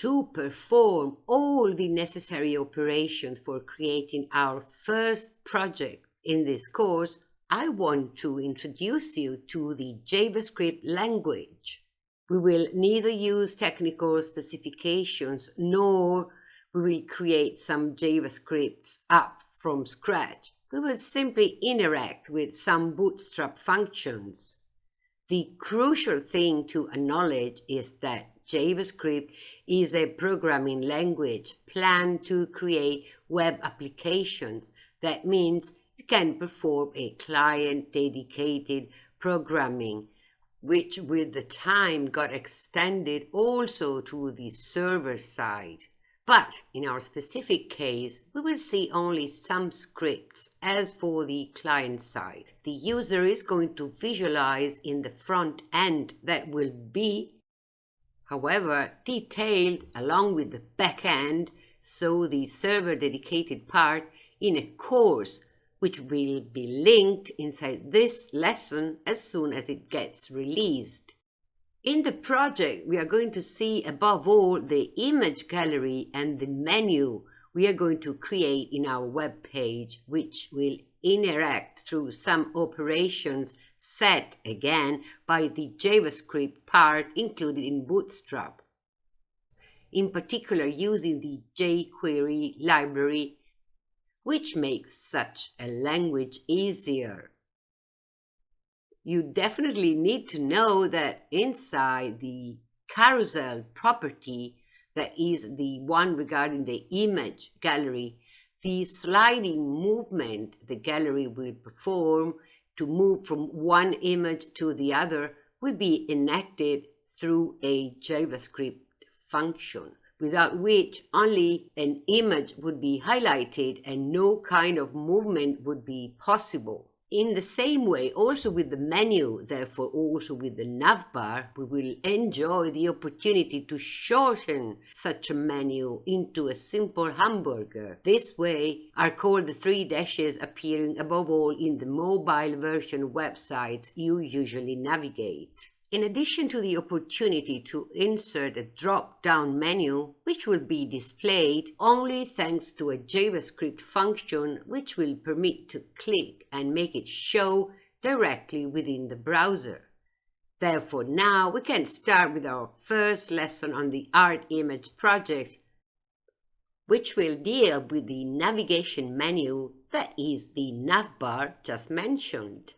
To perform all the necessary operations for creating our first project in this course, I want to introduce you to the JavaScript language. We will neither use technical specifications nor we will create some JavaScripts up from scratch. We will simply interact with some bootstrap functions. The crucial thing to acknowledge is that JavaScript is a programming language planned to create web applications. That means you can perform a client-dedicated programming, which with the time got extended also to the server side. But in our specific case, we will see only some scripts as for the client side. The user is going to visualize in the front end that will be, however, detailed along with the back end, so the server dedicated part in a course which will be linked inside this lesson as soon as it gets released. In the project, we are going to see above all the image gallery and the menu we are going to create in our web page, which will interact through some operations set again by the JavaScript part included in Bootstrap. In particular, using the jQuery library which makes such a language easier. You definitely need to know that inside the carousel property, that is the one regarding the image gallery, the sliding movement the gallery will perform to move from one image to the other would be enacted through a JavaScript function without which only an image would be highlighted and no kind of movement would be possible. In the same way, also with the menu, therefore also with the navbar, we will enjoy the opportunity to shorten such a menu into a simple hamburger. This way are called the three dashes appearing above all in the mobile version websites you usually navigate. In addition to the opportunity to insert a drop-down menu, which will be displayed only thanks to a JavaScript function which will permit to click and make it show directly within the browser. Therefore, now we can start with our first lesson on the art image project, which will deal with the navigation menu that is the navbar just mentioned.